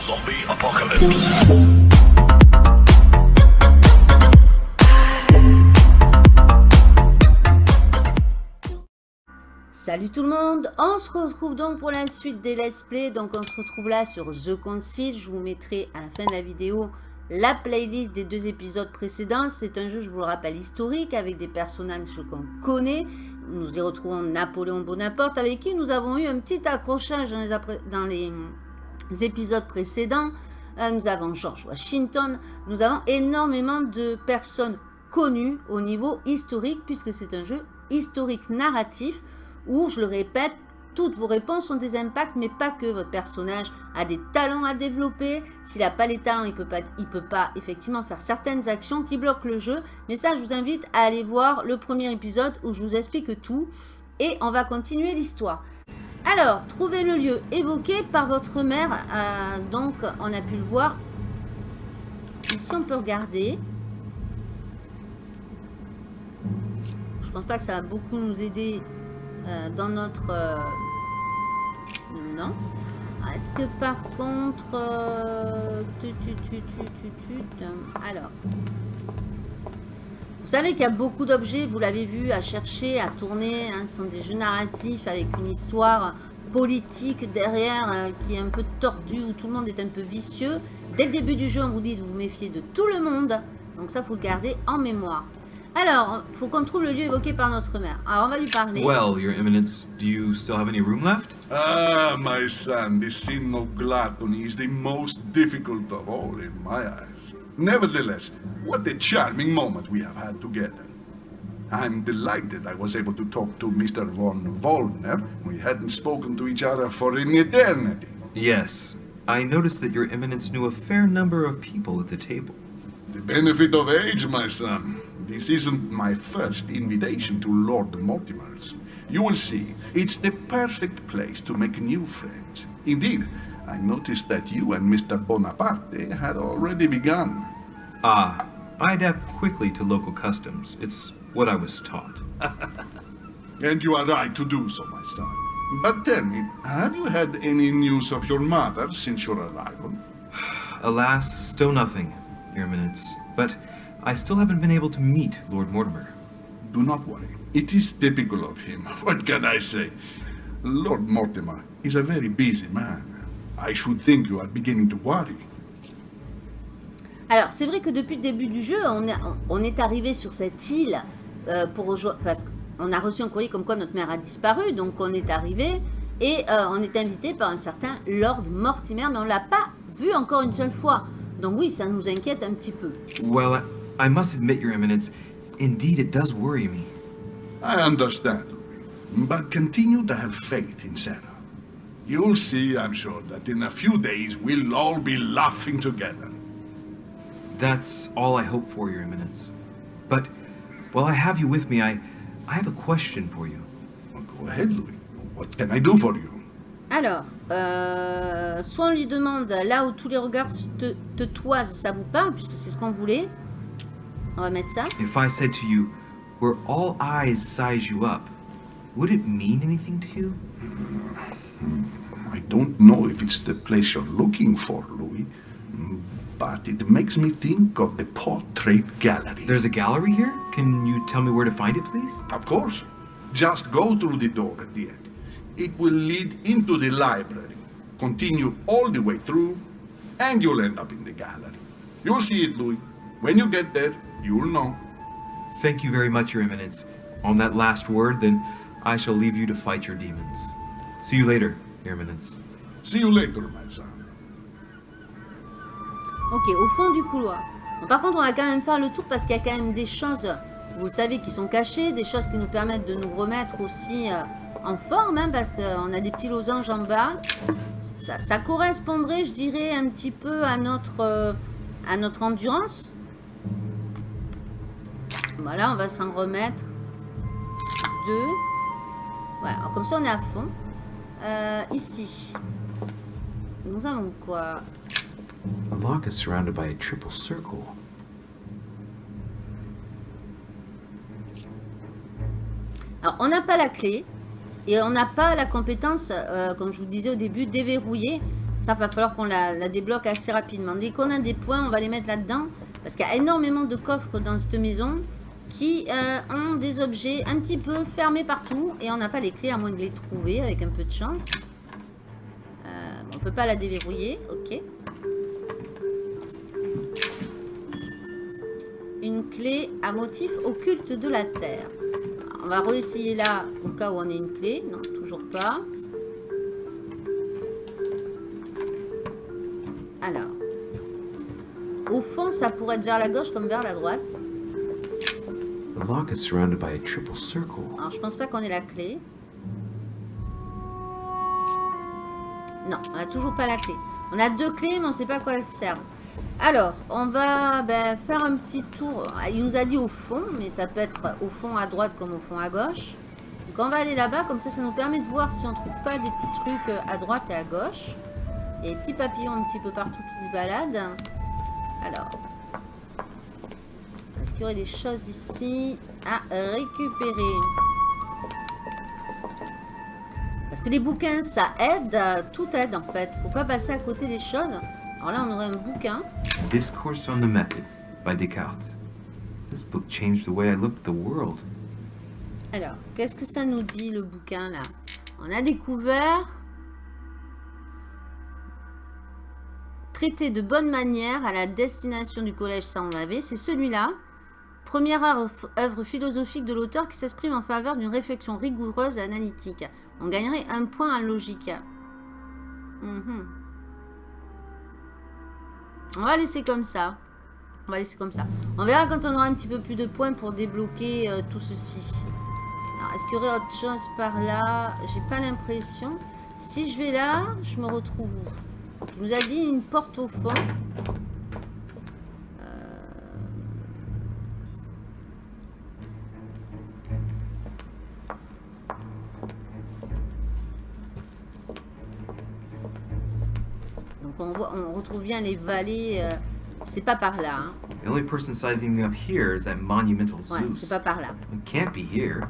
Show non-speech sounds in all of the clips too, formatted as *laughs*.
Zombie apocalypse. Salut tout le monde, on se retrouve donc pour la suite des let's play, donc on se retrouve là sur The Concile, je vous mettrai à la fin de la vidéo la playlist des deux épisodes précédents, c'est un jeu je vous le rappelle historique avec des personnages qu'on connaît, nous y retrouvons Napoléon Bonaparte avec qui nous avons eu un petit accrochage dans les, dans les, épisodes précédents, euh, nous avons George Washington, nous avons énormément de personnes connues au niveau historique puisque c'est un jeu historique narratif où, je le répète, toutes vos réponses ont des impacts, mais pas que. Votre personnage a des talents à développer. S'il n'a pas les talents, il ne peut, pas, peut pas effectivement faire certaines actions qui bloquent le jeu. Mais ça, je vous invite à aller voir le premier épisode où je vous explique tout. Et on va continuer l'histoire. Alors, trouvez le lieu évoqué par votre mère. Euh, donc, on a pu le voir. Ici, on peut regarder. Je pense pas que ça va beaucoup nous aider euh, dans notre... Euh, non. Est-ce que par contre... Euh, alors... Vous savez qu'il y a beaucoup d'objets, vous l'avez vu, à chercher, à tourner. Hein, ce sont des jeux narratifs avec une histoire politique derrière qui est un peu tordue, où tout le monde est un peu vicieux. Dès le début du jeu, on vous dit de vous méfier de tout le monde. Donc ça, faut le garder en mémoire. Alors, faut qu'on trouve le lieu évoqué par notre mère. Alors, on va lui parler. Well, your eminence, do you still have any room left? Ah, my son, the sin of gluttony is the most difficult of all in my eyes. Nevertheless, what a charming moment we have had together. I'm delighted I was able to talk to Mr. von Wollner. We hadn't spoken to each other for an eternity. Yes. I noticed that your eminence knew a fair number of people at the table. The benefit of age, my son. This isn't my first invitation to Lord Mortimer's. You will see, it's the perfect place to make new friends. Indeed, I noticed that you and Mr. Bonaparte had already begun. Ah, I adapt quickly to local customs. It's what I was taught. *laughs* and you are right to do so, my son. But tell me, have you had any news of your mother since your arrival? *sighs* Alas, still nothing, Your Eminence. But I still haven't been able to meet Lord Mortimer. Do not worry. It is typical of him. *laughs* What can I say? Lord Mortimer is a very busy man. I should think you are beginning to worry. Alors, c'est vrai que depuis le début du jeu, on est, on est arrivé sur cette île euh, pour rejoindre, parce qu'on a reçu un courrier comme quoi notre mère a disparu, donc on est arrivé et euh, on est invité par un certain Lord Mortimer, mais on l'a pas vu encore une seule fois. Donc oui, ça nous inquiète un petit peu. Well, I must admit, Your Eminence, indeed it does worry me. I understand, but continue to have faith in Sarah. You'll see, I'm sure, that in a few days we'll all be laughing together. That's all I hope for, Your Eminence. But while I have you with me, I, I have a question for you. Well, go ahead, Louis. What can I do for you? Alors, euh, soit on lui demande là où tous les regards te, te toisent, ça vous parle, puisque c'est ce qu'on voulait. On va mettre ça. If I said to you, where all eyes size you up, would it mean anything to you? I don't know if it's the place you're looking for, Louis, but it makes me think of the portrait gallery. There's a gallery here? Can you tell me where to find it, please? Of course. Just go through the door at the end. It will lead into the library, continue all the way through, and you'll end up in the gallery. You'll see it, Louis. When you get there, You'll know. Thank you very much, Your Eminence. On that last word, then, I shall leave you to fight your demons. See you later, Your Eminence. See you later, my son. Ok, au fond du couloir. Bon, par contre, on va quand même faire le tour parce qu'il y a quand même des choses, vous le savez, qui sont cachées, des choses qui nous permettent de nous remettre aussi euh, en forme, hein, parce qu'on a des petits losanges en bas. Ça, ça, correspondrait, je dirais, un petit peu à notre, euh, à notre endurance. Voilà, on va s'en remettre. Deux. Voilà, comme ça on est à fond. Euh, ici. Nous avons quoi? The lock is surrounded by a triple circle. Alors, on n'a pas la clé. Et on n'a pas la compétence, euh, comme je vous disais au début, déverrouiller. Ça, va falloir qu'on la, la débloque assez rapidement. Dès qu'on a des points, on va les mettre là-dedans. Parce qu'il y a énormément de coffres dans cette maison qui euh, ont des objets un petit peu fermés partout. Et on n'a pas les clés à moins de les trouver avec un peu de chance. Euh, on peut pas la déverrouiller. Ok. Une clé à motif occulte de la terre. On va réessayer là au cas où on ait une clé. Non, toujours pas. Alors. Au fond, ça pourrait être vers la gauche comme vers la droite. The lock is surrounded by a triple circle. Alors, je pense pas qu'on ait la clé. Non, on a toujours pas la clé. On a deux clés, mais on sait pas à quoi elles servent. Alors, on va ben, faire un petit tour. Il nous a dit au fond, mais ça peut être au fond à droite comme au fond à gauche. Donc, on va aller là-bas. Comme ça, ça nous permet de voir si on trouve pas des petits trucs à droite et à gauche. Et petits papillons un petit peu partout qui se baladent. Alors. Qu'il y aurait des choses ici à récupérer Parce que les bouquins, ça aide. Tout aide, en fait. Faut pas passer à côté des choses. Alors là, on aurait un bouquin. Discourse on the Method by Descartes. This book changed the way I looked at the world. Alors, qu'est-ce que ça nous dit, le bouquin, là? On a découvert... Traité de bonne manière à la destination du collège Saint-Lavé. C'est celui-là. Première œuvre philosophique de l'auteur qui s'exprime en faveur d'une réflexion rigoureuse et analytique. On gagnerait un point en logique. Mhm. On va laisser comme ça. On va laisser comme ça. On verra quand on aura un petit peu plus de points pour débloquer euh, tout ceci. Est-ce qu'il y aurait autre chose par là? J'ai pas l'impression. Si je vais là, je me retrouve il nous a dit une porte au fond. Retrouve bien les vallées. Euh, c'est pas par là. Hein. The only person sizing me up here is that monumental Ouais, c'est pas par là. It can't be here.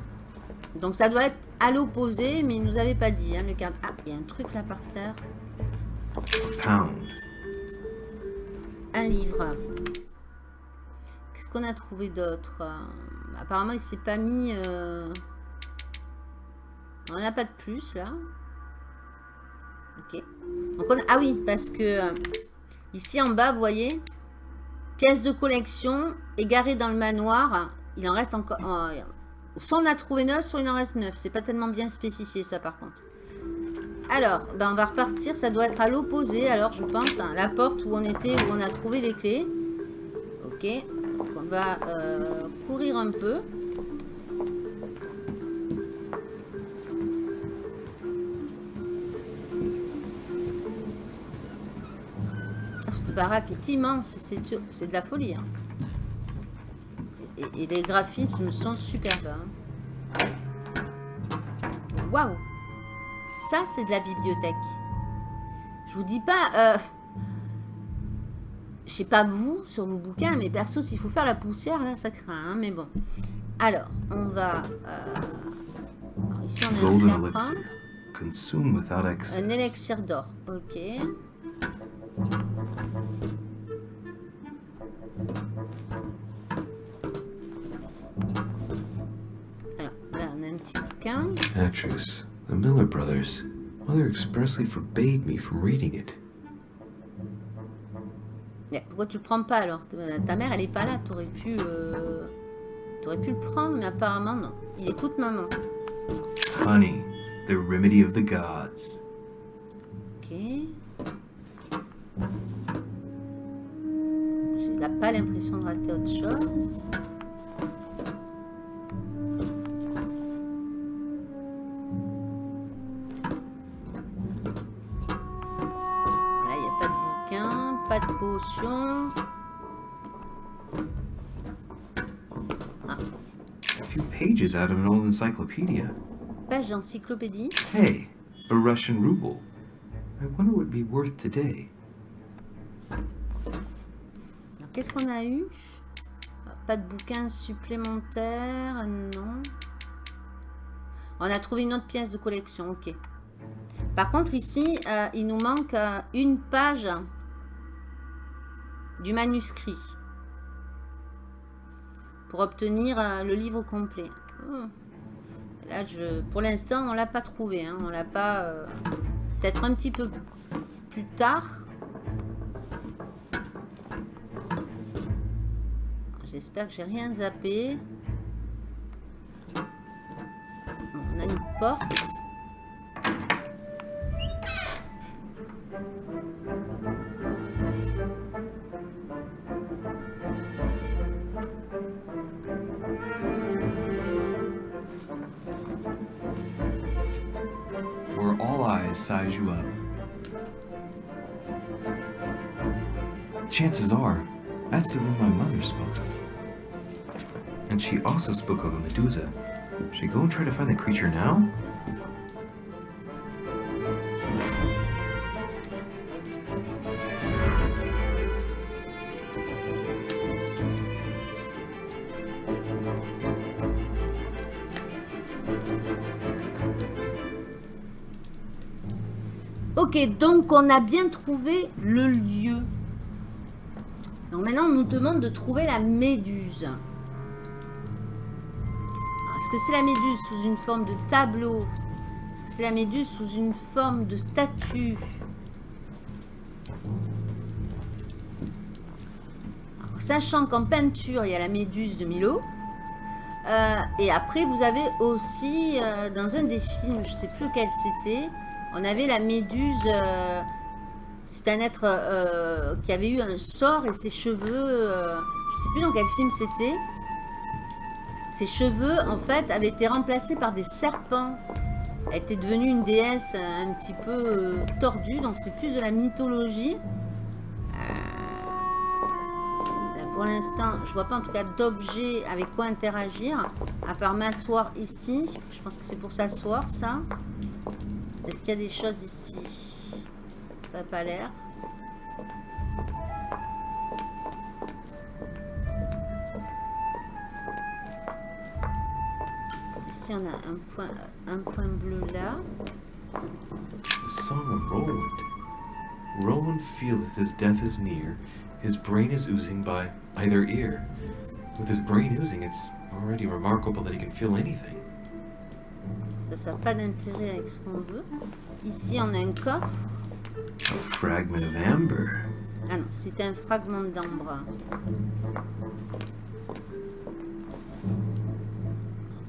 Donc ça doit être à l'opposé, mais il nous avait pas dit. Hein, le cadre. Ah, il y a un truc là par terre. Pound. Un livre. Qu'est-ce qu'on a trouvé d'autre Apparemment, il s'est pas mis... Euh, on n'a pas de plus, là. Ah oui, parce que... Euh, ici, en bas, vous voyez Pièce de collection égarée dans le manoir. Il en reste encore... soit on a trouvé neuf, soit il en reste neuf. C'est pas tellement bien spécifié, ça, par contre. Alors, ben on va repartir. Ça doit être à l'opposé, alors je pense. Hein, la porte où on était, où on a trouvé les clés. Ok. Donc on va euh, courir un peu. Cette baraque est immense. C'est de la folie. Hein. Et, les graphismes sont superbes. Hein. Waouh ça, c'est de la bibliothèque. Je vous dis pas... Euh, je sais pas vous, sur vos bouquins, mais perso, s'il faut faire la poussière, là, ça craint. Hein, mais bon. Alors, on va... Euh, ici, on a Un élixir d'or. Ok. Brothers. Mother expressly forbade me from reading it. Mais pourquoi tu le prends pas alors? Ta mère elle est pas là, t'aurais pu... Euh... T'aurais pu le prendre, mais apparemment non. Il écoute maman. Honey, the remedy of the gods. Ok. J'ai pas l'impression de rater autre chose. Potion. Ah. A few pages out of an old encyclopedia. Page d'encyclopédie. Hey, a Russian ruble. I wonder what it'd be worth today. Qu'est-ce qu'on a eu? Pas de bouquin supplémentaire, non. On a trouvé une autre pièce de collection, ok. Par contre, ici, euh, il nous manque euh, une page du manuscrit pour obtenir euh, le livre complet. Oh. Là, je, pour l'instant, on l'a pas trouvé. Hein. On l'a pas... euh, Peut-être un petit peu plus tard. J'espère que j'ai rien zappé. On a une porte. Size you up. Chances are, that's the room my mother spoke of. And she also spoke of a Medusa. Should I go and try to find the creature now? Ok, donc on a bien trouvé le lieu. Donc maintenant, on nous demande de trouver la méduse. Est-ce que c'est la méduse sous une forme de tableau? Est-ce que c'est la méduse sous une forme de statue? Sachant qu'en peinture, il y a la méduse de Milo. Euh, et après, vous avez aussi, euh, dans un des films, je sais plus lequel c'était, on avait la méduse. euh, c'est un être euh, qui avait eu un sort et ses cheveux. euh, je sais plus dans quel film c'était. Ses cheveux, en fait, avaient été remplacés par des serpents. Elle était devenue une déesse un petit peu tordue, donc c'est plus de la mythologie. Là, pour l'instant, je vois pas en tout cas d'objet avec quoi interagir, à part m'asseoir ici. Je pense que c'est pour s'asseoir, ça. Est-ce qu'il y a des choses ici? Ça n'a pas l'air. Ici, on a un point, un point bleu là. The song of Roland. Roland feeleth his death is near. His brain is oozing by either ear. With his brain oozing, it's already remarkable that he can feel anything. Ça, ça n'a pas d'intérêt avec ce qu'on veut. Ici, on a un coffre. A fragment of amber. Ah non, c'est un fragment d'ambre.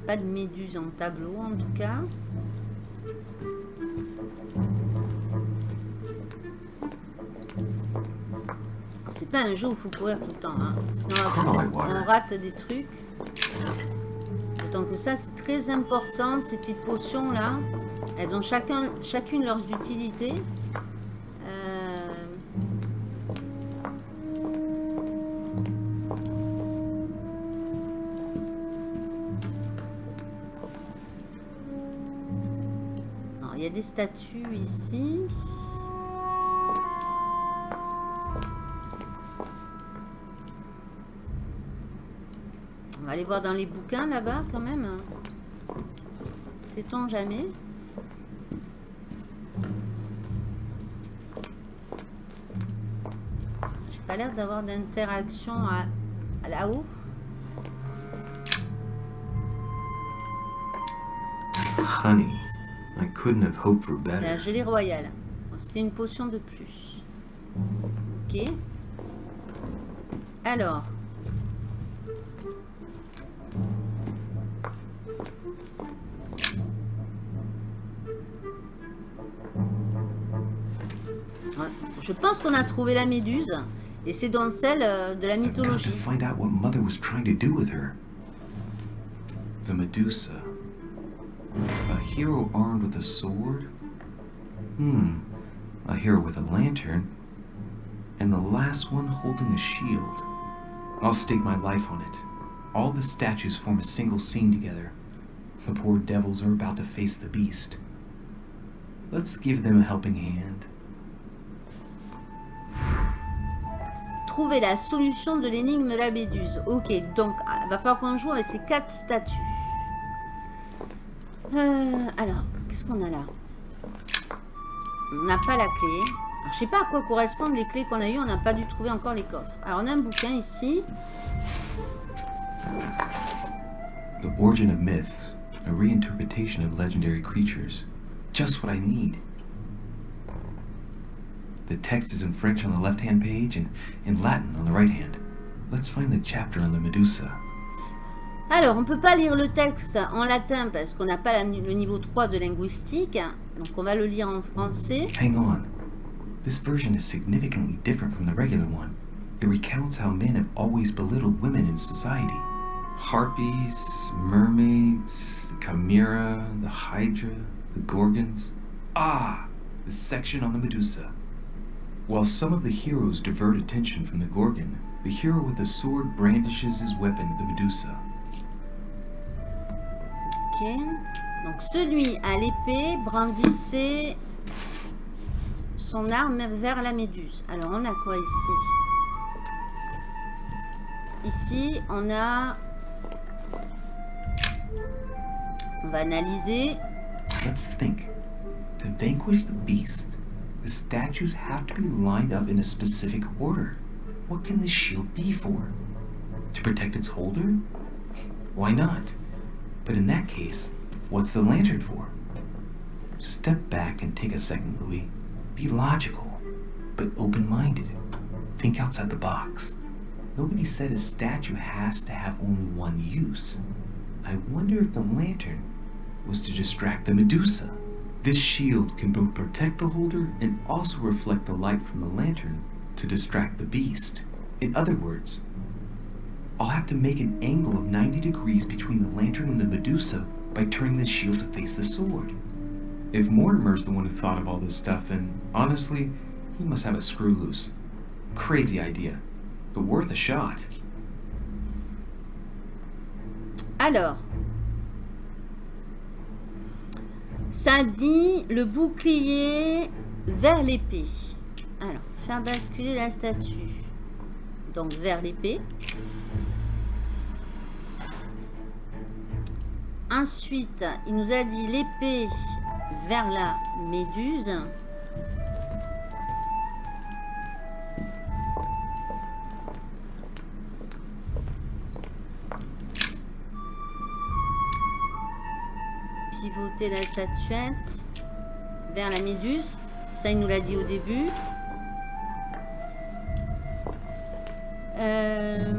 Pas de méduse en tableau, en tout cas. C'est pas un jeu où il faut courir tout le temps. Hein. Sinon, on, on rate des trucs. Que ça, c'est très important, ces petites potions-là. Elles ont chacun, chacune leurs utilités. Euh, Alors, il y a des statues ici. Aller voir dans les bouquins là-bas quand même. Sait-on jamais J'ai pas l'air d'avoir d'interaction à, à là-haut. Honey. I couldn't have hoped for C'est la better. gelée royale. Bon, C'était une potion de plus. Ok. Alors. Je pense qu'on a trouvé la méduse. Et c'est donc celle euh, de la to mythologie. find out what Mother was trying to do with her. The Medusa. A hero armed with a sword? Hmm. A hero with a lantern. And the last one holding a shield. I'll stake my life on it. All the statues form a single scene together. The poor devils are about to face the beast. Let's give them a helping hand. Trouver la solution de l'énigme de la méduse. Ok, donc il va falloir qu'on joue avec ces quatre statues. Euh, alors, qu'est-ce qu'on a là? On n'a pas la clé. Alors, je sais pas à quoi correspondent les clés qu'on a eues. On n'a pas dû trouver encore les coffres. Alors, on a un bouquin ici. The Origin of Myths, a reinterpretation of legendary creatures. Just what I need. The text is in French on the left hand page and in Latin on the right hand. Let's find the chapter on the Medusa. Alors, on peut pas lire le texte en latin parce qu'on n'a pas la- le niveau 3 de linguistique. Donc, on va le lire en français. Hang on. This version is significantly different from the regular one. It recounts how men have always belittled women in society. Harpies, mermaids, the chimera, the hydra, the gorgons. Ah, the section on the Medusa. While some of the heroes divert attention from the Gorgon, the hero with the sword brandishes his weapon, the Medusa. Ok. Donc, celui à l'épée brandissait son arme vers la méduse. Alors, on a quoi ici? Ici, on a... On va analyser. Let's think. To vanquish the beast, the statues have to be lined up in a specific order. What can this shield be for? To protect its holder? Why not? But in that case, what's the lantern for? Step back and take a second, Louis. Be logical, but open minded. Think outside the box. Nobody said a statue has to have only one use. I wonder if the lantern was to distract the Medusa. This shield can both protect the holder and also reflect the light from the lantern to distract the beast. In other words, I'll have to make an angle of 90 degrees between the lantern and the Medusa by turning the shield to face the sword. If Mortimer's the one who thought of all this stuff, then honestly, he must have a screw loose. Crazy idea, but worth a shot. Alors, ça dit le bouclier vers l'épée. Alors, faire basculer la statue. Donc, vers l'épée. Ensuite, il nous a dit l'épée vers la méduse. Pivoter la statuette vers la méduse. Ça, il nous l'a dit au début. Euh,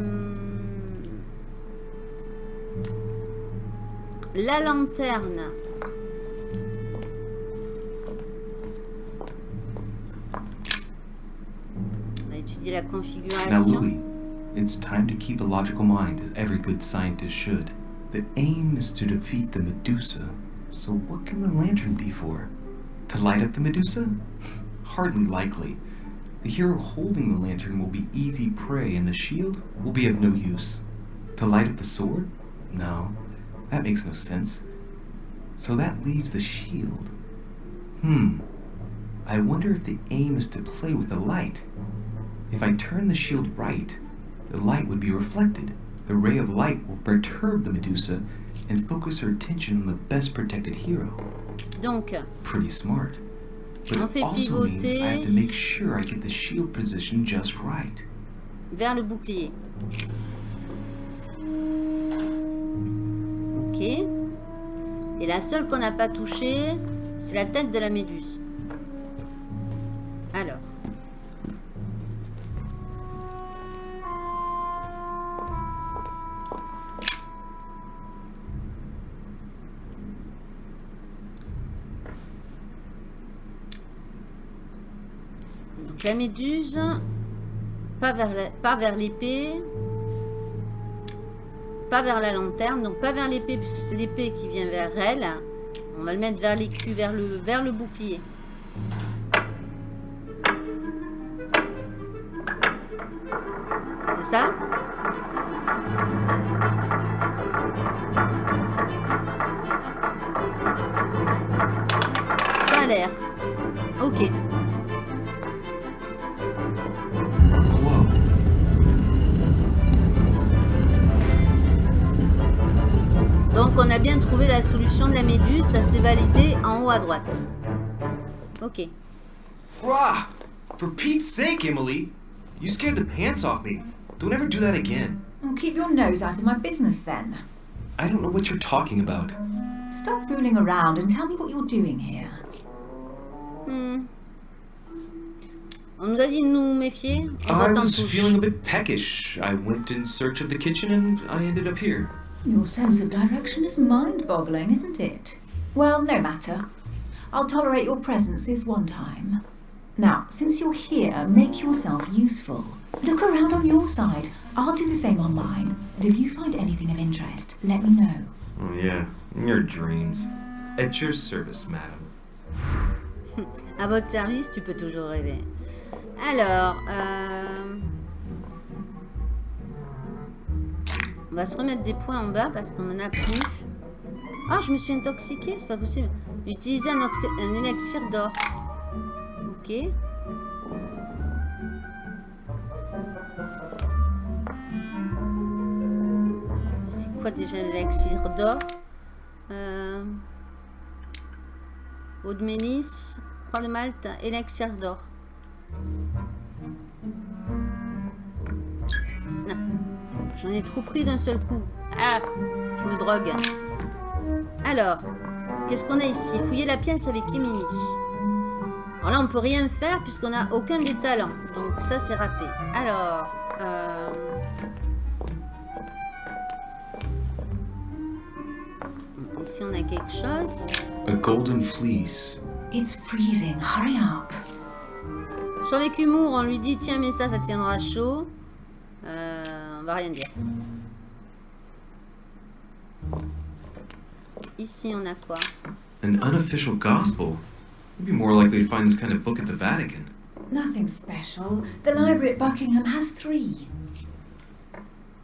La lanterne. On va étudier la configuration. It's time to keep a logical mind, as every good scientist should. The aim is to defeat the Medusa, so what can the lantern be for? To light up the Medusa? Hardly likely. The hero holding the lantern will be easy prey, and the shield will be of no use. To light up the sword? No, that makes no sense. So that leaves the shield. Hmm. I wonder if the aim is to play with the light. If I turn the shield right, the light would be reflected. The ray of light will perturb the Medusa and focus her attention on the best protected hero. Donc, Pretty smart. But On it fait also means I have to pivoter. make sure I get the shield position just right. vers le bouclier. Ok. Et la seule qu'on n'a pas touchée, c'est la tête de la méduse. Donc la méduse, pas vers l'épée, pas vers la lanterne, donc pas vers l'épée puisque c'est l'épée qui vient vers elle. On va le mettre vers l'écu, vers le, vers le bouclier. C'est Ça? Validé en haut à droite. Ok. Rah! For Pete's sake, Emily! You scared the pants off me. Don't ever do that again. Well, keep your nose out of my business then. I don't know what you're talking about. Stop fooling around and tell me what you're doing here. Hmm. On nous a dit de nous méfier. On I was feeling a bit peckish. I went in search of the kitchen and I ended up here. Your sense of direction is mind-boggling, isn't it? Well, no matter. I'll tolerate your presence this one time. Now, since you're here, make yourself useful. Look around on your side. I'll do the same on mine. And if you find anything of interest, let me know. Oh, yeah. Your dreams. At your service, madam. *laughs* À votre service, tu peux toujours rêver. Alors, euh, on va se remettre des points en bas parce qu'on en a plus. Ah, je me suis intoxiquée, c'est pas possible. Utiliser un, un élixir d'or. Ok. C'est quoi déjà l'élixir d'or? Euh... Eau de mélisse, croix de Malte, élixir d'or. J'en ai trop pris d'un seul coup. Ah, je me drogue. Alors, qu'est-ce qu'on a ici? Fouiller la pièce avec Emily. Alors là, on peut rien faire puisqu'on n'a aucun des talents. Donc ça, c'est râpé. Alors, euh, ici, on a quelque chose. A golden fleece. It's freezing. Hurry up. Soit avec humour, on lui dit tiens mais ça, ça tiendra chaud. Euh, on va rien dire. Ici on a quoi? An unofficial gospel? You'd be more likely to find this kind of book at the Vatican. Nothing special. The library at Buckingham has three.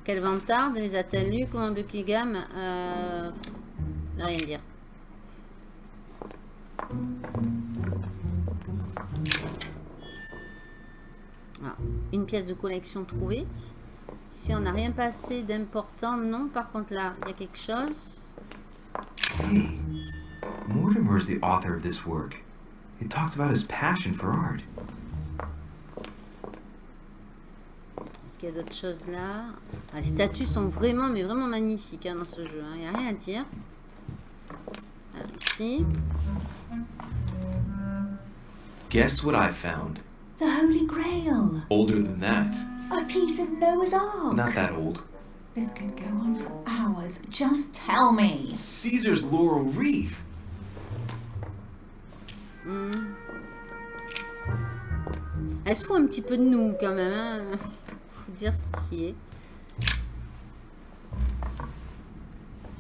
Quel vantard les a-t-elle lus Comment Buckingham euh, Ne rien dire. Ah, une pièce de collection trouvée. Si on n'a rien passé d'important, non. Par contre là, il y a quelque chose. Hey, Mortimer is the author of this work. It talks about his passion for art. Est-ce qu'il y a d'autres choses là Ah, Les statues sont vraiment, mais vraiment magnifiques hein, dans ce jeu. Il n'y a rien à dire. Alors, ici. Guess what I found? The Holy Grail. Older than that. A piece of Noah's Ark. Not that old. This could go on for hours. Just tell me. Caesar's laurel wreath. Hmm. Elle se fout un petit peu de nous quand même. Hein. *laughs* Faut dire ce qui est.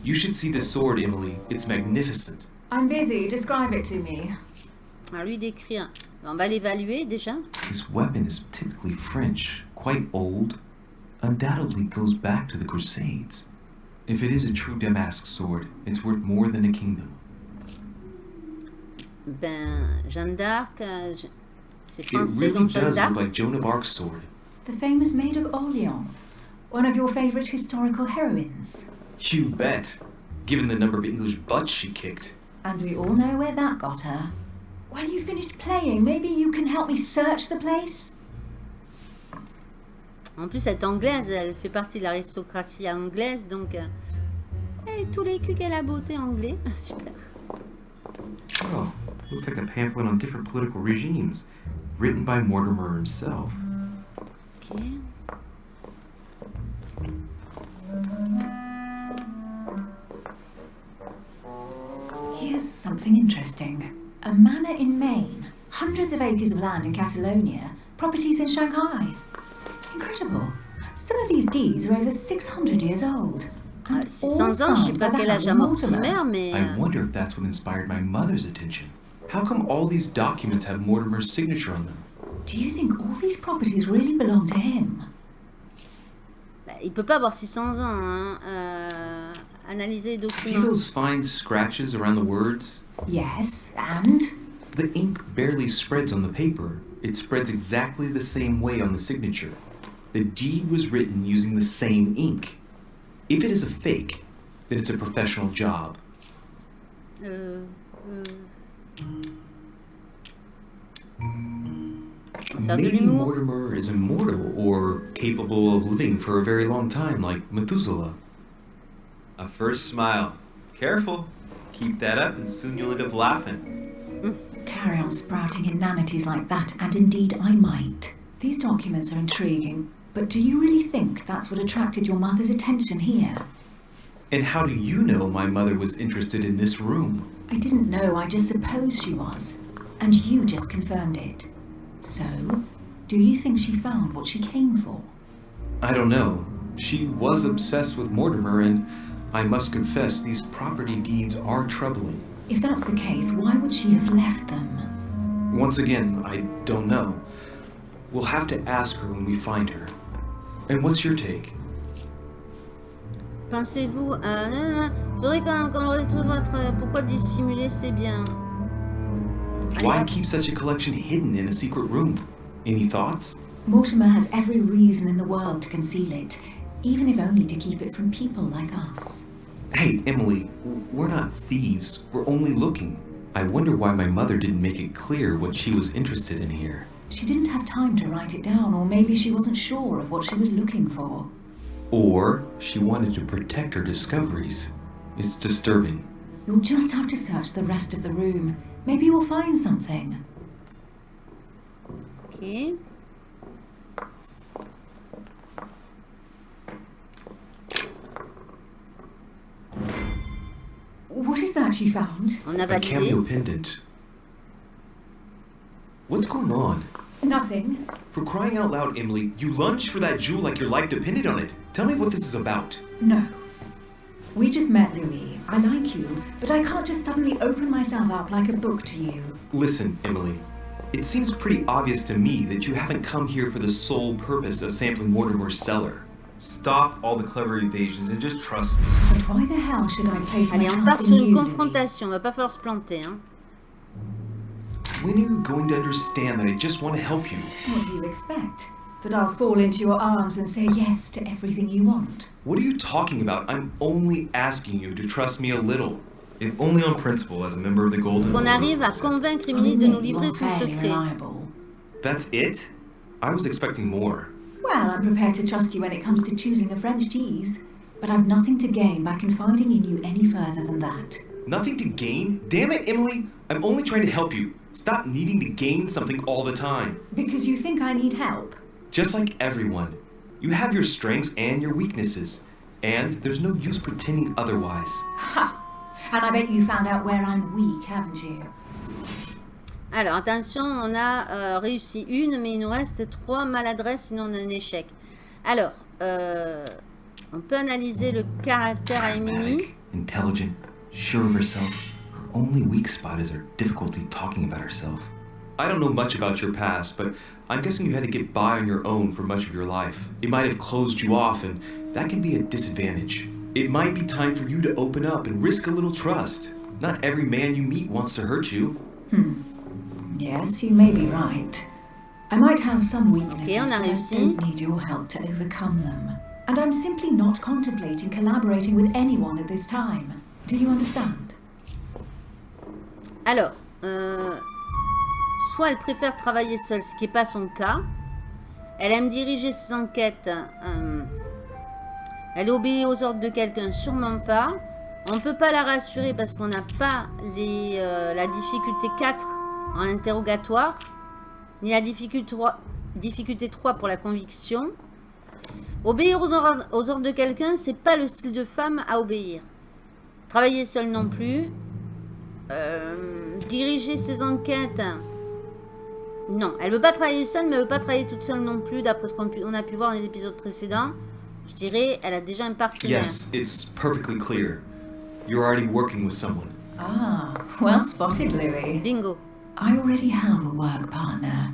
You should see the sword, Emily. It's magnificent. I'm busy. Describe it to me. Alors lui décrire. On va l'évaluer déjà. This weapon is typically French, quite old, undoubtedly goes back to the Crusades. If it is a true Damask sword, it's worth more than a kingdom. Ben, Jeanne d'Arc, euh, je- c'est It français really Jeanne does d'Arc. look like Joan of Arc's sword. The famous Maid of Orleans. One of your favorite historical heroines. You bet. Given the number of English butts she kicked. And we all know where that got her. When you finished playing, maybe you can help me search the place? En plus, elle est anglaise, elle fait partie de l'aristocratie anglaise, donc... euh, Et tous les culs qu'elle a beauté anglais. *laughs* Super. Oh, looks like a pamphlet on different political regimes, written by Mortimer himself. Ok. Here's something interesting. A manor in Maine, hundreds of acres of land in Catalonia, properties in Shanghai. Incredible. Some of these deeds are over 600 years old. Ah, and 600 all ans, je sais signed pas by quel âge a Mortimer, mais... I euh, wonder if that's what inspired my mother's attention. How come all these documents have Mortimer's signature on them? Do you think all these properties really belong to him? bah, il peut pas avoir 600 ans, hein. euh, Analyser les See those fine scratches around the words? Yes, and? The ink barely spreads on the paper. It spreads exactly the same way on the signature. The deed was written using the same ink. If it is a fake, then it's a professional job. Faire de Maybe. Mortimer is immortal or capable of living for a very long time, like Methuselah. A first smile. Careful. Keep that up and soon you'll end up laughing. Carry on sprouting inanities like that, and indeed I might. These documents are intriguing, but do you really think that's what attracted your mother's attention here? And how do you know my mother was interested in this room? I didn't know, I just supposed she was. And you just confirmed it. So, do you think she found what she came for? I don't know. She was obsessed with Mortimer, and I must confess these property deeds are troubling. If that's the case, why would she have left them? Once again, I don't know. We'll have to ask her when we find her. And what's your take? Pensez-vous... Euh, non, non, non. Faudrait qu'on qu'on retrouve votre... euh, Pourquoi dissimuler, c'est bien. Why keep such a collection hidden in a secret room? Any thoughts? Mortimer has every reason in the world to conceal it, even if only to keep it from people like us. Hey, Emily, we're not thieves. We're only looking. I wonder why my mother didn't make it clear what she was interested in here. She didn't have time to write it down, or maybe she wasn't sure of what she was looking for. Or she wanted to protect her discoveries. It's disturbing. You'll just have to search the rest of the room. Maybe you'll find something. Ok. What is that you found? On a A validé. cameo pendant. What's going on? Nothing. For crying out loud, Emily, you lunged for that jewel like your life depended on it. Tell me what this is about. No. We just met, Louis. I like you, but I can't just suddenly open myself up like a book to you. Listen, Emily. It seems pretty obvious to me that you haven't come here for the sole purpose of sampling Mortimer's cellar. Stop all the clever evasions and just trust me. But why the hell should I place Allez, my on part trust sur in une you, Louis? confrontation. Va pas falloir se planter. Hein. When are you going to understand that I just want to help you? What do you expect? That I'll fall into your arms and say yes to everything you want? What are you talking about? I'm only asking you to trust me a little. If only on principle as a member of the Golden Qu'on Order. arrive à convaincre Emily de nous admit livrer son secret. reliable. That's it? I was expecting more. Well, I'm prepared to trust you when it comes to choosing a French cheese, but I've nothing to gain by confiding in you any further than that. Nothing to gain? Damn it, Emily! I'm only trying to help you. Stop needing to gain something all the time. Because you think I need help? Just like everyone. You have your strengths and your weaknesses. And there's no use pretending otherwise. Ha! And I bet you found out where I'm weak, haven't you? Alors, attention, on a euh, réussi une, mais il nous reste trois maladresses, sinon on a un échec. Alors, euh, on peut analyser le caractère à Emily. Pragmatic, intelligent, sure of herself. Her only weak spot is her difficulty talking about herself. I don't know much about your past, but I'm guessing you had to get by on your own for much of your life. It might have closed you off, and that can be a disadvantage. It might be time for you to open up and risk a little trust. Not every man you meet wants to hurt you. Hmm. Yes, you may be right. I might have some weaknesses, on a but I don't need your help to overcome them. And I'm simply not contemplating collaborating with anyone at this time. Do you understand? Alors, euh, soit elle préfère travailler seule, ce qui n'est pas son cas. Elle aime diriger ses enquêtes. euh, elle obéit aux ordres de quelqu'un, sûrement pas. On ne peut pas la rassurer parce qu'on n'a pas euh, la difficulté 4 en interrogatoire, ni la difficulté 3, difficulté 3 pour la conviction. Obéir aux ordres, aux ordres de quelqu'un, c'est pas le style de femme à obéir. Travailler seule non plus. Euh, diriger ses enquêtes. Non, elle veut pas travailler seule, mais elle veut pas travailler toute seule non plus, d'après ce qu'on a pu voir dans les épisodes précédents. Je dirais, elle a déjà un partenaire. Yes, it's perfectly clear. You're already working with someone. Ah, well spotted, Louis. Bingo. I already have a work partner.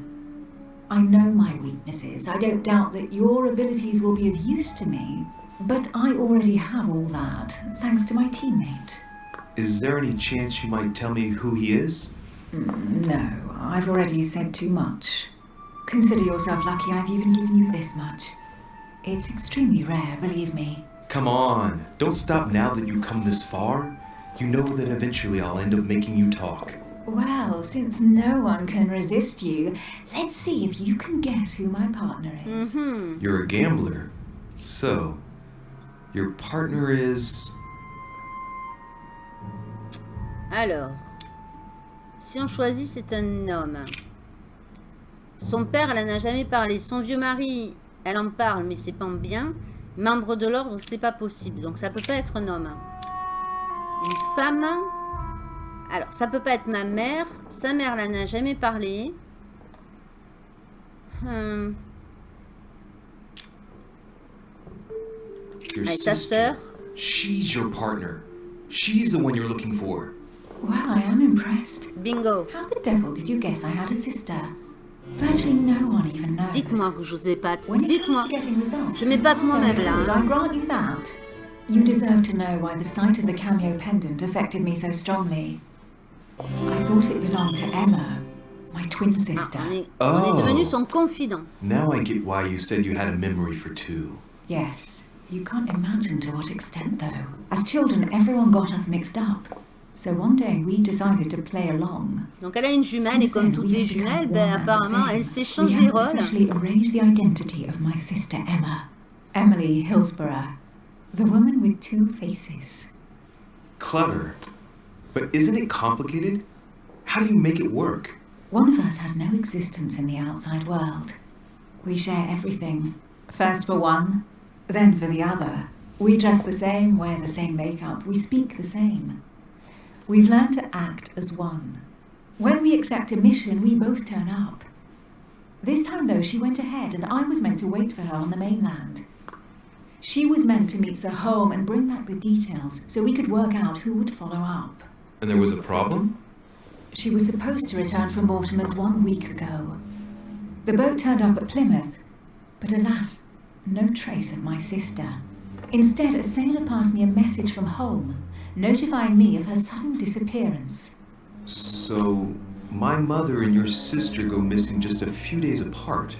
I know my weaknesses. I don't doubt that your abilities will be of use to me. But I already have all that, thanks to my teammate. Is there any chance you might tell me who he is? No, I've already said too much. Consider yourself lucky I've even given you this much. It's extremely rare, believe me. Come on, don't stop now that you've come this far. You know that eventually I'll end up making you talk. Well, since no one can resist you, let's see if you can guess who my partner is. Mhm. You're a gambler. So, your partner is. Alors, si on choisit, c'est un homme. Son père, elle en a jamais parlé. Son vieux mari, elle en parle, mais c'est pas en bien. Membre de l'ordre, c'est pas possible. Donc ça peut pas être un homme. Une femme. Alors, ça peut pas être ma mère. Sa mère, elle en a jamais parlé. Hum, Your Allez, ta sister. sœur? She's your partner. She's the one you're looking for. Well, I am impressed. Bingo. How the devil did you guess I had a sister? Virtually no one even knows. Dites-moi que je vous épate. When it Dites-moi. comes to getting results, Je m'épate you are moi-même, là, hein. I grant you that. You deserve to know why the sight of the cameo pendant affected me so strongly. I thought it belonged to Emma, my twin Ah, sister. on est, on est Oh. devenu son confident. Now I get why you said you had a memory for two. Yes, you can't imagine to what extent, though. As children, everyone got us mixed up. So one day we decided to play along. Donc elle a une jumelle et comme then, toutes les jumelles, ben, apparemment same. elles s'échangent we les have rôles. officially erased the identity of my sister Emma, Emily Hillsborough, the woman with two faces. Clever. But isn't it complicated? How do you make it work? One of us has no existence in the outside world. We share everything. First for one, then for the other. We dress the same, wear the same makeup, we speak the same. We've learned to act as one. When we accept a mission, we both turn up. This time, though, she went ahead, and I was meant to wait for her on the mainland. She was meant to meet Sir Home and bring back the details so we could work out who would follow up. And there was a problem? She was supposed to return from Mortimer's one week ago. The boat turned up at Plymouth, but alas, no trace of my sister. Instead, a sailor passed me a message from home, notifying me of her sudden disappearance. So, my mother and your sister go missing just a few days apart.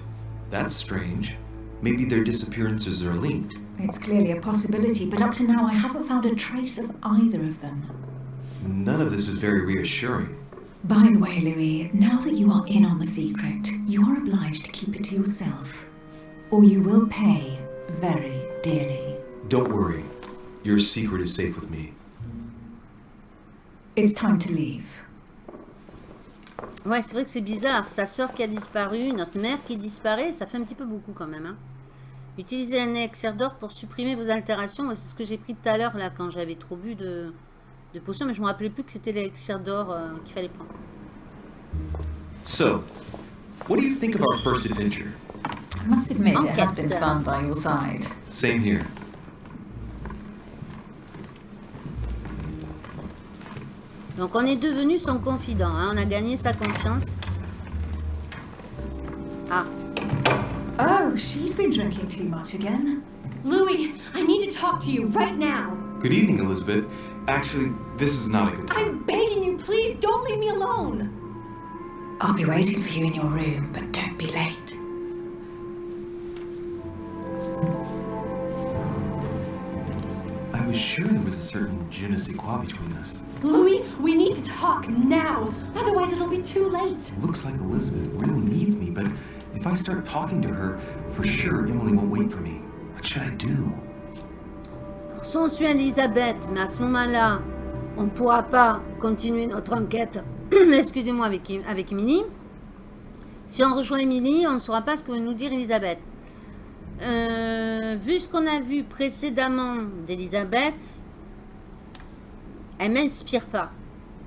That's strange. Maybe their disappearances are linked. It's clearly a possibility, but up to now I haven't found a trace of either of them. None of this is very reassuring. By the way, Louis, now that you are in on the secret, you are obliged to keep it to yourself, or you will pay very dearly. Don't worry. Your secret is safe with me. It's time to leave. Ouais, c'est vrai que c'est bizarre. Sa sœur qui a disparu, notre mère qui disparaît, ça fait un petit peu beaucoup quand même. Hein. Utilisez l'élixir d'or pour supprimer vos altérations. C'est ce que j'ai pris tout à l'heure là quand j'avais trop bu de, de potions, mais je me rappelais plus que c'était l'élixir d'or euh, qu'il fallait prendre. So, what do you think of our first adventure? I must admit, it has been fun by your side. Same here. Donc on est devenu son confident. hein. On a gagné sa confiance. Ah, Oh, she's been drinking too much again. Louis, I need to talk to you right now. Good evening, Elizabeth. Actually, this is not a good time. I'm begging you, please don't leave me alone. I'll be waiting for you in your room, but don't be late. Was sure there was a certain je ne sais quoi between us? Louis, we need to talk now. Otherwise, it'll be too late. Looks like Elizabeth really needs me, but if I start talking to her, for sure Emily won't wait for me. What should I do? Alors, si on suit Elisabeth, mais à ce moment-là, on ne pourra pas continuer notre enquête, *clears throat* excusez-moi, avec, avec Emily. Si on rejoint Emily, on ne saura pas ce que va nous dire Elisabeth. Euh, vu ce qu'on a vu précédemment d'Elisabeth, elle m'inspire pas.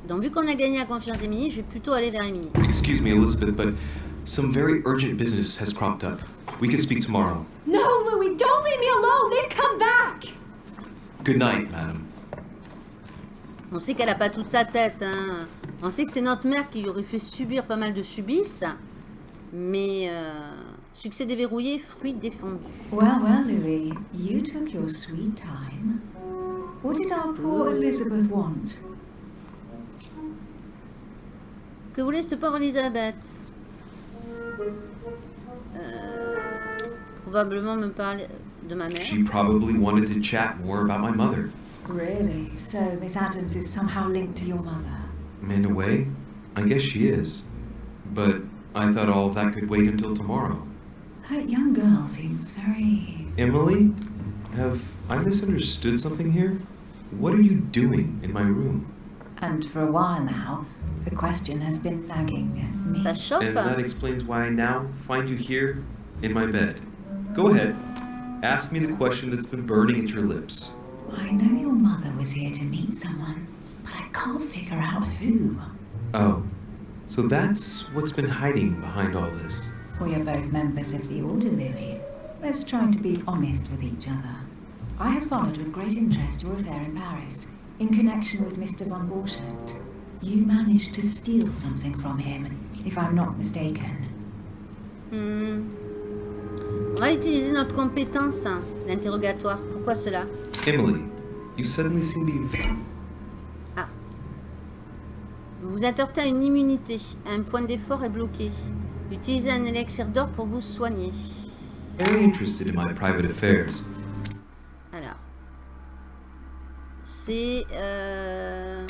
Donc vu qu'on a gagné la confiance d'Emily, je vais plutôt aller vers Emily. Excuse me, Elizabeth, but some very urgent business has cropped up. We can speak tomorrow. No, Louis, don't leave me alone. They've come back. Good night, madam. On sait qu'elle n'a pas toute sa tête. hein. On sait que c'est notre mère qui lui aurait fait subir pas mal de subisses. Mais euh, succès déverrouillé, fruit défendu. Well, well, Louis, you took your sweet time. What did our poor Elizabeth want? Que voulait cette pauvre Elisabeth? Euh, Probablement me parler de ma mère. She probably wanted to chat more about my mother. Really? So Miss Adams is somehow linked to your mother? In a way, I guess she is. But I thought all of that could wait until tomorrow. That young girl seems very. Emily? Have I misunderstood something here? What are you doing in my room? And for a while now, the question has been nagging at me. And that explains why I now find you here in my bed. Go ahead. Ask me the question that's been burning at your lips. I know your mother was here to meet someone, but I can't figure out who. Oh, so that's what's been hiding behind all this. We are both members of the Order, Lily. Let's try to be honest with each other. I have followed with great interest your affair in Paris, in connection with Mr. von Borchert. You managed to steal something from him, if I'm not mistaken. Hmm. On va utiliser notre compétence, hein, l'interrogatoire. Pourquoi cela Emily, you suddenly seem to be. Vous vous êtes à une immunité. Un point d'effort est bloqué. Utilisez un élixir d'or pour vous soigner. very interested in my private affairs. Alors. C'est... Euh...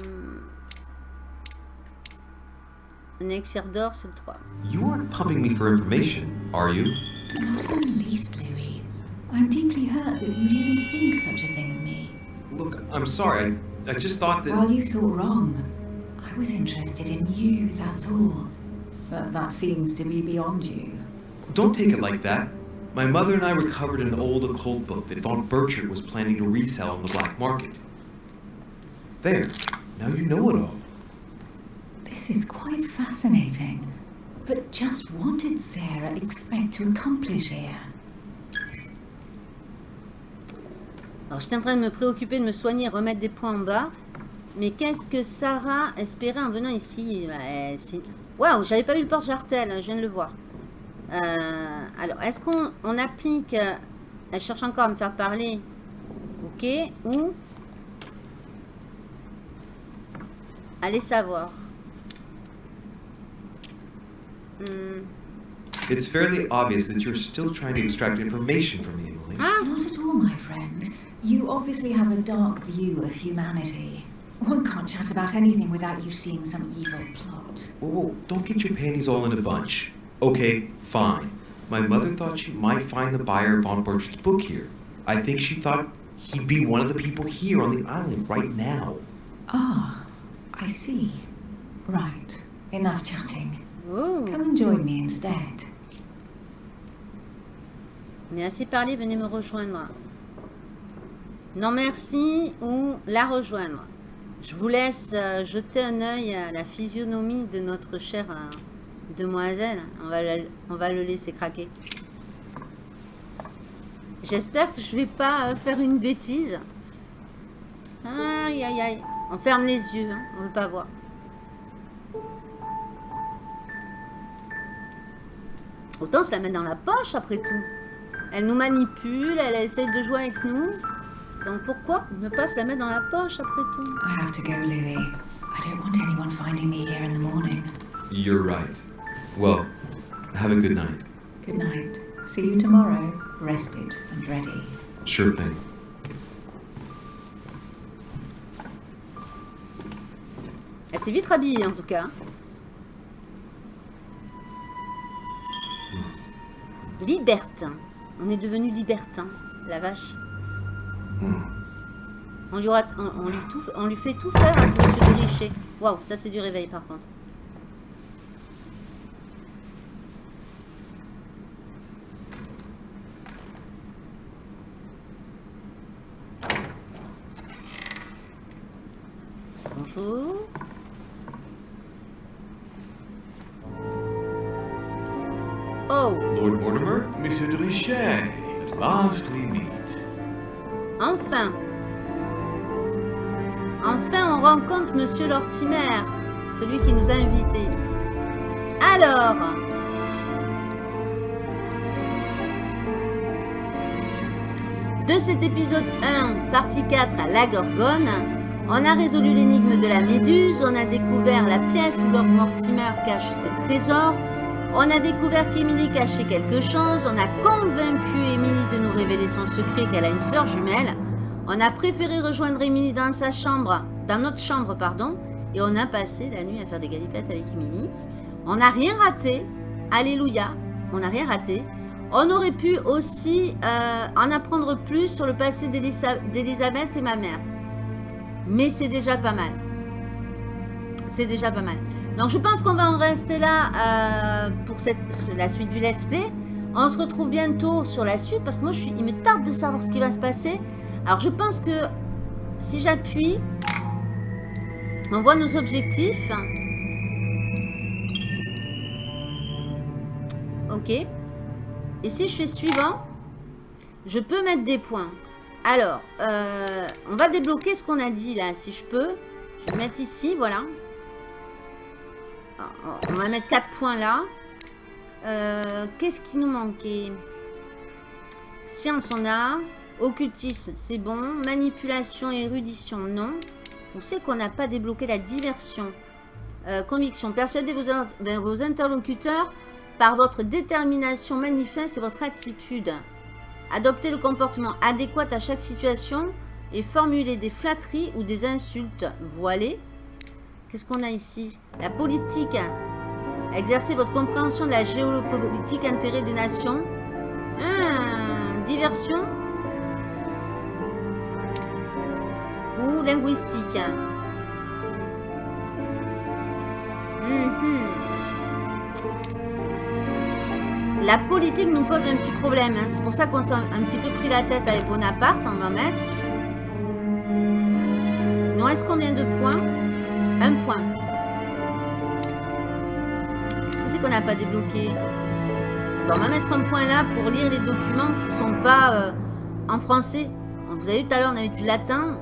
Un élixir d'or, c'est le 3. You aren't pumping me for information, are you? Not in the least, Louis. I'm deeply hurt that you'd even think such a thing of me. Look, I'm sorry. I, I just thought that. Well, you thought wrong. I was interested in you, that's all. But that seems to be beyond you. Don't take it like that. My mother and I recovered an old occult book that Von Burchard was planning to resell on the black market. There. Now you know it all. This is quite fascinating. But just what did Sarah expect to accomplish here? Alors, j'étais en train de me préoccuper de me soigner, remettre des points en bas. Mais qu'est-ce que Sarah espérait en venant ici? Ouais, si- Waouh, j'avais pas vu le porte-jartel, je viens de le voir. Euh, alors, est-ce qu'on on applique... euh, elle cherche encore à me faire parler. Ok, ou... Allez savoir? Hmm, It's fairly obvious that you're still trying to extract information from me, Emily. Ah Not at all, my friend. You obviously have a dark view of humanity. One can't chat about anything without you seeing some evil plot. Whoa, whoa, don't get your panties all in a bunch. Okay, fine. My mother thought she might find the buyer of Von Burchard's book here. I think she thought he'd be one of the people here on the island right now. Ah, I see. Right. Enough chatting. Oh. Come and join me instead. Mais assez parlé, venez me rejoindre. Non merci ou la rejoindre. Je vous laisse euh, jeter un œil à la physionomie de notre chère euh, demoiselle. On va, la- on va le laisser craquer. J'espère que je vais pas euh, faire une bêtise. Aïe aïe aïe. On ferme les yeux, hein, on veut pas voir. Autant se la mettre dans la poche après tout. Elle nous manipule, elle essaie de jouer avec nous. Donc pourquoi ne pas se la mettre dans la poche après tout? I have to go, Louis. I don't want anyone finding me here in the morning. You're right. Well, have a good night. Good night. See you tomorrow, rested and ready. Sure thing. Elle s'est vite rhabillée en tout cas. Libertin. On est devenu libertin. La vache. On lui, on, on lui tout- on lui fait tout faire à ce monsieur de Richer. Waouh, ça c'est du réveil par contre. Bonjour. Oh, Lord Mortimer? Monsieur de Richet, at last we. Enfin. Enfin, on rencontre Monsieur Lortimer, celui qui nous a invités. Alors, de cet épisode 1, partie 4 à la Gorgone, on a résolu l'énigme de la Méduse, on a découvert la pièce où Lord Mortimer cache ses trésors, on a découvert qu'Emily cachait quelque chose, on a convaincu Emily de nous révéler son secret qu'elle a une sœur jumelle, on a préféré rejoindre Emily dans sa chambre, dans notre chambre, pardon, Et on a passé la nuit à faire des galipettes avec Emily. On n'a rien raté. Alléluia. On n'a rien raté. On aurait pu aussi euh, en apprendre plus sur le passé d'Elisabeth et ma mère. Mais c'est déjà pas mal. C'est déjà pas mal. Donc je pense qu'on va en rester là euh, pour la suite du let's play. On se retrouve bientôt sur la suite parce que moi je suis, il me tarde de savoir ce qui va se passer. Alors je pense que si j'appuie, on voit nos objectifs. Ok. Et si je fais suivant, je peux mettre des points. Alors, euh, on va débloquer ce qu'on a dit là, si je peux. Je vais mettre ici, voilà. On va mettre 4 points là. Euh, qu'est-ce qui nous manquait? Science, on a. Occultisme, c'est bon. Manipulation érudition, non. On sait qu'on n'a pas débloqué la diversion. Euh, conviction. Persuadez vos, ben, vos interlocuteurs par votre détermination manifeste et votre attitude. Adoptez le comportement adéquat à chaque situation et formulez des flatteries ou des insultes voilées. Qu'est-ce qu'on a ici? La politique. Exercez votre compréhension de la géopolitique, intérêt des nations. Ah, diversion. Ou linguistique. Mhm. La politique nous pose un petit problème. Hein. C'est pour ça qu'on s'est un petit peu pris la tête avec Bonaparte. On va mettre. Il nous reste combien de points Un point. Qu'est-ce que c'est qu'on n'a pas débloqué On va mettre un point là pour lire les documents qui sont pas euh, en français. Vous avez vu tout à l'heure, on avait du latin,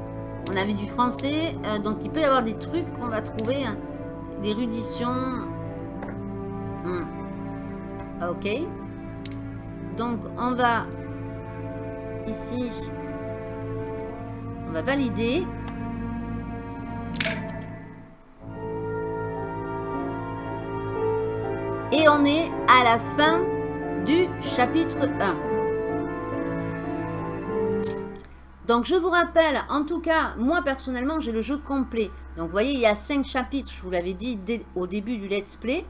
on avait du français. Euh, donc il peut y avoir des trucs qu'on va trouver. Hein. L'érudition. Hmm. Ok. Donc, on va ici, on va valider. Et on est à la fin du chapitre 1. Donc, je vous rappelle, en tout cas, moi, personnellement, j'ai le jeu complet. Donc, vous voyez, il y a 5 chapitres, je vous l'avais dit au début du let's play.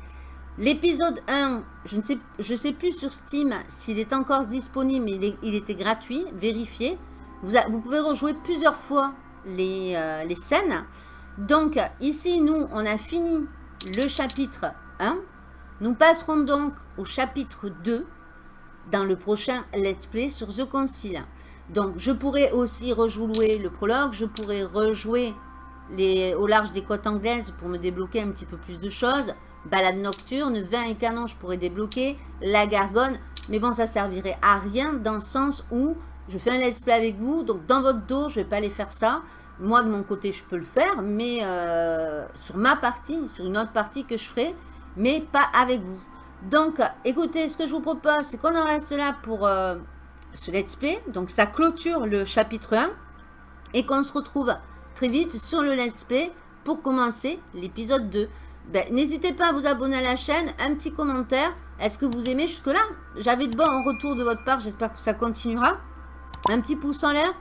L'épisode 1, je ne sais, plus sur Steam s'il est encore disponible, mais il, était gratuit, vérifié. Vous, vous, pouvez rejouer plusieurs fois les, euh, les, scènes. Donc, ici, nous, on a fini le chapitre 1. Nous passerons donc au chapitre 2 dans le prochain Let's Play sur The Concile. Donc, je pourrais aussi rejouer le prologue, je pourrais rejouer au large des côtes anglaises pour me débloquer un petit peu plus de choses. Balade nocturne, vin et canon, je pourrais débloquer. La gargone, mais bon, ça servirait à rien dans le sens où je fais un let's play avec vous. Donc, dans votre dos, je vais pas aller faire ça. Moi, de mon côté, je peux le faire, mais euh, sur ma partie, sur une autre partie que je ferai, mais pas avec vous. Donc, écoutez, ce que je vous propose, c'est qu'on en reste là pour euh, ce let's play. Donc, ça clôture le chapitre 1 et qu'on se retrouve très vite sur le let's play pour commencer l'épisode 2. Ben, n'hésitez pas à vous abonner à la chaîne, un petit commentaire. Est-ce que vous aimez jusque-là? J'avais de bons retours de votre part, j'espère que ça continuera. Un petit pouce en l'air,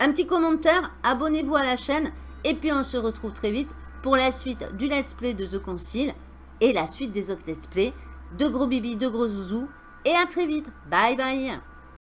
un petit commentaire, abonnez-vous à la chaîne. Et puis on se retrouve très vite pour la suite du let's play de The Concile et la suite des autres let's play. De gros bibi, de gros zouzous. Et à très vite. Bye bye